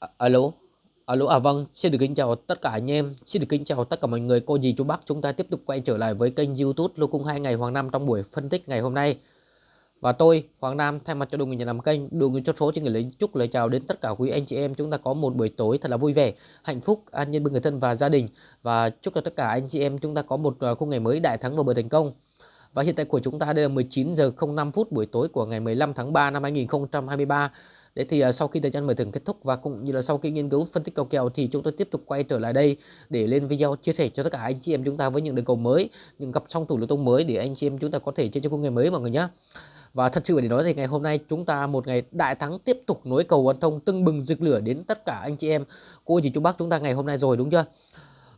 À, alo? Alo à vâng xin được kính chào tất cả anh em. Xin được kính chào tất cả mọi người cô dì chú bác. Chúng ta tiếp tục quay trở lại với kênh youtube lô cung hai ngày hoàng nam trong buổi phân tích ngày hôm nay. Và tôi hoàng nam thay mặt cho đội người nhà làm kênh đội người chốt số trên người lính chúc lời chào đến tất cả quý anh chị em. Chúng ta có một buổi tối thật là vui vẻ hạnh phúc an nhiên bên người thân và gia đình. Và chúc cho tất cả anh chị em chúng ta có một à, khung ngày mới đại thắng và bờ thành công. Và hiện tại của chúng ta đây là 19 giờ 05 phút buổi tối của ngày 15 tháng 3 năm 2023 Đấy thì uh, sau khi thời gian mở thưởng kết thúc và cũng như là sau khi nghiên cứu phân tích cầu kèo thì chúng tôi tiếp tục quay trở lại đây để lên video chia sẻ cho tất cả anh chị em chúng ta với những đường cầu mới, những cặp song thủ lô tô mới để anh chị em chúng ta có thể chơi cho công nghệ mới mọi người nhé. Và thật sự để nói thì ngày hôm nay chúng ta một ngày đại thắng tiếp tục nối cầu quan thông tưng bừng rực lửa đến tất cả anh chị em cô chị chú bác chúng ta ngày hôm nay rồi đúng chưa?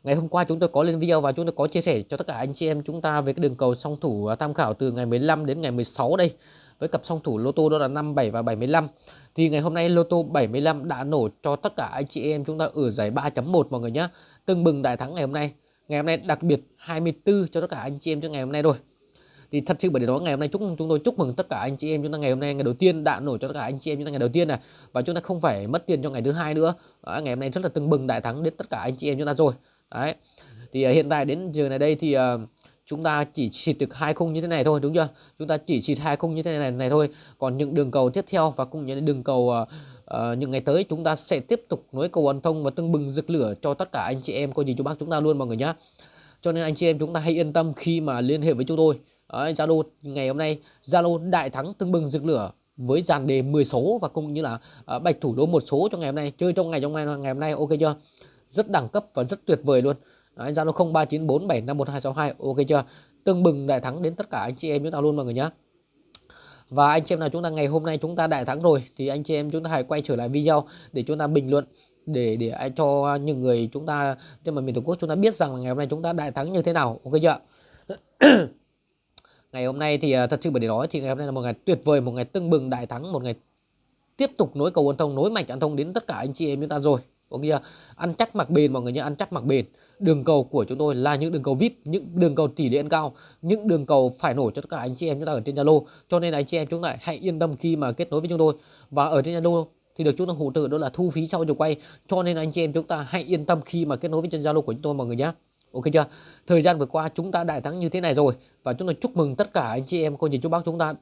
Ngày hôm qua chúng tôi có lên video và chúng tôi có chia sẻ cho tất cả anh chị em chúng ta về cái đường cầu song thủ à, tham khảo từ ngày 15 đến ngày 16 đây với cặp song thủ lô tô đó là 57 và 75 thì ngày hôm nay lô tô 75 đã nổ cho tất cả anh chị em chúng ta ở giải 3.1 mọi người nhé tưng bừng đại thắng ngày hôm nay. Ngày hôm nay đặc biệt 24 cho tất cả anh chị em cho ngày hôm nay rồi thì thật sự bởi đó ngày hôm nay chúc chúng tôi chúc mừng tất cả anh chị em chúng ta ngày hôm nay ngày đầu tiên đã nổi cho tất cả anh chị em chúng ta ngày đầu tiên này và chúng ta không phải mất tiền cho ngày thứ hai nữa. Đó, ngày hôm nay rất là tưng bừng đại thắng đến tất cả anh chị em chúng ta rồi. Đấy. Thì uh, hiện tại đến giờ này đây thì uh, chúng ta chỉ xịt được hai khung như thế này thôi đúng chưa? Chúng ta chỉ xịt hai khung như thế này này thôi. Còn những đường cầu tiếp theo và cũng những đường cầu uh, uh, những ngày tới chúng ta sẽ tiếp tục nối cầu an thông và tưng bừng rực lửa cho tất cả anh chị em coi gì chú bác chúng ta luôn mọi người nhé cho nên anh chị em chúng ta hãy yên tâm khi mà liên hệ với chúng tôi. Zalo ngày hôm nay Zalo đại thắng tưng bừng rực lửa với dàn đề 10 số và cũng như là uh, bạch thủ đô một số cho ngày hôm nay. Chơi trong ngày trong ngày ngày hôm nay ok chưa? Rất đẳng cấp và rất tuyệt vời luôn. Đấy, Zalo 0394751262 ok chưa? Tưng bừng đại thắng đến tất cả anh chị em chúng ta luôn mọi người nhé và anh chị em nào chúng ta ngày hôm nay chúng ta đại thắng rồi thì anh chị em chúng ta hãy quay trở lại video để chúng ta bình luận để để cho những người chúng ta trên mặt miền tổ quốc chúng ta biết rằng là ngày hôm nay chúng ta đại thắng như thế nào ok chưa? Ngày hôm nay thì à, thật sự phải để nói thì ngày hôm nay là một ngày tuyệt vời một ngày tưng bừng đại thắng một ngày tiếp tục nối cầu an thông nối mạch an thông đến tất cả anh chị em chúng ta rồi có nghĩa ăn chắc mặc bền, mọi người nhé ăn chắc mặc bền. Đường cầu của chúng tôi là những đường cầu vip những đường cầu tỷ lệ ăn cao, những đường cầu phải nổi cho tất cả anh chị em chúng ta ở trên zalo. Cho nên anh chị em chúng ta hãy yên tâm khi mà kết nối với chúng tôi. Và ở trên zalo thì được chúng ta hỗ trợ đó là thu phí sau giờ quay. Cho nên anh chị em chúng ta hãy yên tâm khi mà kết nối với trên zalo của chúng tôi, mọi người nhé. Ok chưa? Thời gian vừa qua chúng ta đại thắng như thế này rồi. Và chúng tôi chúc mừng tất cả anh chị em, cô chị chú bác chúng ta.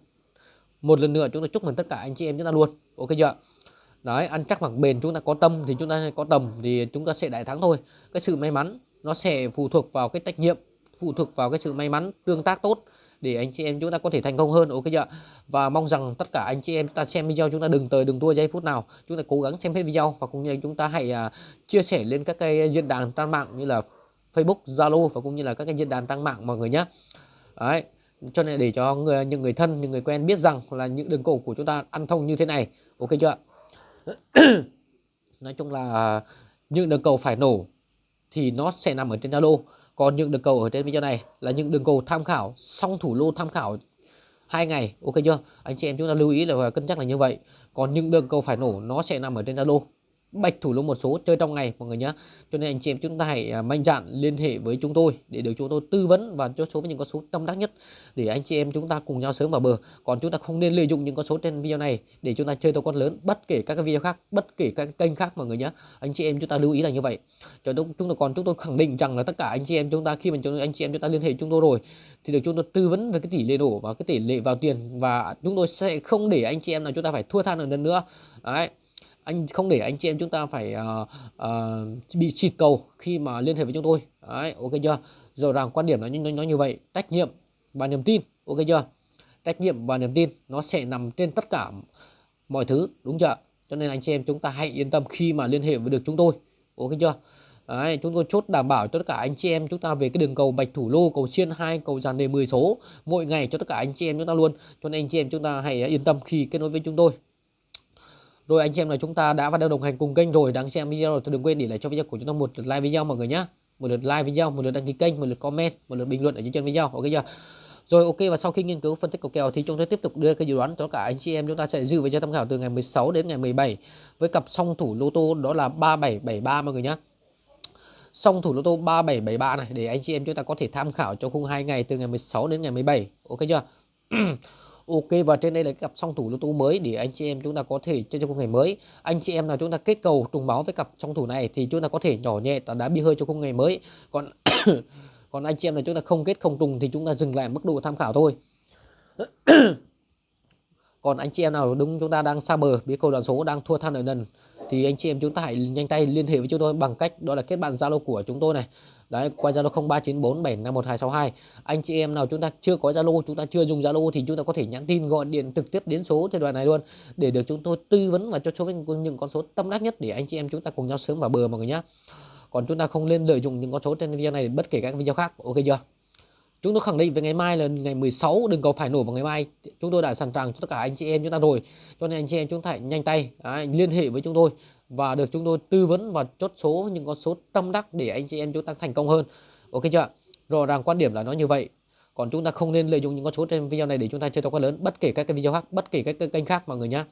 Một lần nữa chúng tôi chúc mừng tất cả anh chị em chúng ta luôn. Ok chưa? Đấy ăn chắc mặc bền chúng ta có tâm thì chúng ta có tầm thì chúng ta sẽ đại thắng thôi. Cái sự may mắn nó sẽ phụ thuộc vào cái trách nhiệm phụ thuộc vào cái sự may mắn tương tác tốt để anh chị em chúng ta có thể thành công hơn. Ok chưa và mong rằng tất cả anh chị em ta xem video chúng ta đừng tới đừng tua giây phút nào. Chúng ta cố gắng xem hết video và cũng như chúng ta hãy uh, chia sẻ lên các cái diễn đàn trang mạng như là Facebook Zalo và cũng như là các cái diễn đàn trang mạng mọi người nhé. Đấy cho nên để cho người, những người thân những người quen biết rằng là những đường cổ của chúng ta ăn thông như thế này. Ok chưa nói chung là à, những đường cầu phải nổ thì nó sẽ nằm ở trên Zalo. Còn những đường cầu ở trên video này là những đường cầu tham khảo song thủ lô tham khảo hai ngày, ok chưa? Anh chị em chúng ta lưu ý là cân nhắc là như vậy. Còn những đường cầu phải nổ nó sẽ nằm ở trên Zalo bạch thủ lô một số chơi trong ngày, mọi người nhé cho nên anh chị em chúng ta hãy à, mạnh dạn liên hệ với chúng tôi để được chúng tôi tư vấn và cho số với những con số tâm đắc nhất để anh chị em chúng ta cùng nhau sớm vào bờ. Còn chúng ta không nên lợi dụng những con số trên video này để chúng ta chơi tàu con lớn, bất kể các cái video khác, bất kể các kênh khác, mọi người nhé anh chị em chúng ta lưu ý là như vậy. Cho chúng chúng tôi còn, chúng tôi khẳng định rằng là tất cả anh chị em chúng ta, khi mà chúng, anh chị em chúng ta liên hệ chúng tôi rồi, thì được chúng tôi tư vấn về cái tỷ lệ đổ và cái tỷ lệ vào tiền và chúng tôi sẽ không để anh chị em nào chúng ta phải thua than ở lần nữa. Đấy anh không để anh chị em chúng ta phải uh, uh, bị chịt cầu khi mà liên hệ với chúng tôi. Đấy, ok chưa? Rõ ràng quan điểm nó, như nó như vậy. Trách nhiệm và niềm tin ok chưa? Trách nhiệm và niềm tin nó sẽ nằm trên tất cả mọi thứ đúng chưa? Cho nên anh chị em chúng ta hãy yên tâm khi mà liên hệ với được chúng tôi ok chưa? Đấy, chúng tôi chốt đảm bảo cho tất cả anh chị em chúng ta về cái đường cầu bạch thủ lô cầu xiên hai cầu dàn đề 10 số mỗi ngày cho tất cả anh chị em chúng ta luôn. Cho nên anh chị em chúng ta hãy yên tâm khi kết nối với chúng tôi rồi anh chị em là chúng ta đã và đang đồng hành cùng kênh rồi. Đang xem video rồi, thì đừng quên để lại cho video của chúng ta một lượt like video mọi người nhé một lượt like video, một lượt đăng ký kênh, một lượt comment, một lượt bình luận ở dưới chân video. Ok chưa? Rồi ok, và sau khi nghiên cứu phân tích cầu kèo thì chúng tôi tiếp tục đưa cái dự đoán cho cả anh chị em. Chúng ta sẽ dự với cho tham khảo từ ngày 16 đến ngày 17 với cặp song thủ lô tô đó là 3773 mọi người nhé song thủ lô tô 3773 này, để anh chị em chúng ta có thể tham khảo cho khung hai ngày từ ngày 16 đến ngày 17 ok chưa? Ok, và trên đây là cặp song thủ lô tô mới để anh chị em chúng ta có thể chơi cho khung ngày mới. Anh chị em nào chúng ta kết cầu trùng máu với cặp song thủ này thì chúng ta có thể nhỏ nhẹ đá bi hơi cho khung ngày mới. Còn còn anh chị em nào chúng ta không kết không trùng thì chúng ta dừng lại mức độ tham khảo thôi còn anh chị em nào đúng chúng ta đang xa bờ, biết câu đoàn số đang thua than ở nần thì anh chị em chúng ta hãy nhanh tay liên hệ với chúng tôi bằng cách đó là kết bạn zalo của chúng tôi này. Đấy, qua zalo 0394751262 anh chị em nào chúng ta chưa có zalo, chúng ta chưa dùng zalo thì chúng ta có thể nhắn tin, gọi điện trực tiếp đến số thời đoạn này luôn, để được chúng tôi tư vấn và cho số những con số tâm đắc nhất để anh chị em chúng ta cùng nhau sớm vào bờ mọi người nhé còn chúng ta không nên lợi dụng những con số trên video này, bất kể các video khác. Ok chưa? Chúng tôi khẳng định về ngày mai là ngày 16 đừng cầu phải nổ vào ngày mai. Chúng tôi đã sẵn sàng cho tất cả anh chị em chúng ta rồi. Cho nên anh chị em chúng ta hãy nhanh tay đấy, liên hệ với chúng tôi và được chúng tôi tư vấn và chốt số những con số tâm đắc để anh chị em chúng ta thành công hơn. Ok chưa? Rõ ràng quan điểm là nó như vậy. Còn chúng ta không nên lợi dụng những con số trên video này để chúng ta chơi to quá lớn bất kể các cái video khác, bất kể các kênh khác mọi người nhé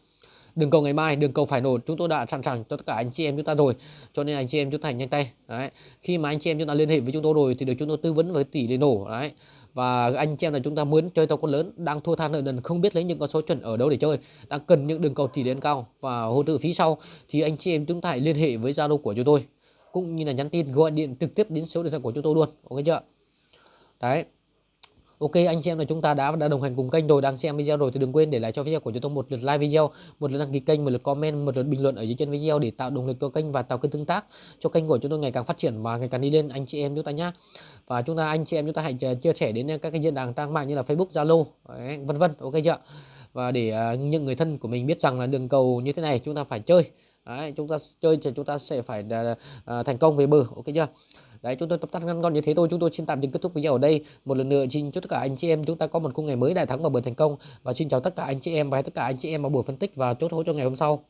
đường cầu ngày mai đường cầu phải nổ. Chúng tôi đã sẵn sàng cho tất cả anh chị em chúng ta rồi. Cho nên anh chị em chúng ta nhanh tay. Đấy. Khi mà anh chị em chúng ta liên hệ với chúng tôi rồi thì được chúng tôi tư vấn với tỷ lệ nổ. Đấy. Và anh chị em là chúng ta muốn chơi tàu con lớn, đang thua than nợ nần, không biết lấy những con số chuẩn ở đâu để chơi, đang cần những đường cầu tỷ lệ cao và hỗ trợ phí sau thì anh chị em chúng ta hãy liên hệ với zalo của chúng tôi, cũng như là nhắn tin, gọi điện trực tiếp đến số điện thoại của chúng tôi luôn. Ok chưa? Đấy. Ok anh chị em là chúng ta đã đã đồng hành cùng kênh rồi đang xem video rồi thì đừng quên để lại cho video của chúng tôi một lượt like video, một lượt đăng ký kênh, một lượt comment, một lượt bình luận ở dưới chân video để tạo động lực cho kênh và tạo kênh tương tác cho kênh của chúng tôi ngày càng phát triển và ngày càng đi lên anh chị em chúng ta nhá. Và chúng ta anh chị em chúng ta hãy chia sẻ đến các cái diễn đàn trang mạng như là Facebook, Zalo, vân vân. Ok chưa? Và để uh, những người thân của mình biết rằng là đường cầu như thế này chúng ta phải chơi. Đấy, chúng ta chơi thì chúng ta sẽ phải uh, thành công về bờ. Ok chưa? Đấy, chúng tôi tập tắt ngăn gọn như thế thôi. Chúng tôi xin tạm dừng kết thúc video ở đây. Một lần nữa, xin chúc tất cả anh chị em chúng ta có một khung ngày mới đại thắng và bờ thành công. Và xin chào tất cả anh chị em và tất cả anh chị em vào buổi phân tích và chốt hỗ cho ngày hôm sau.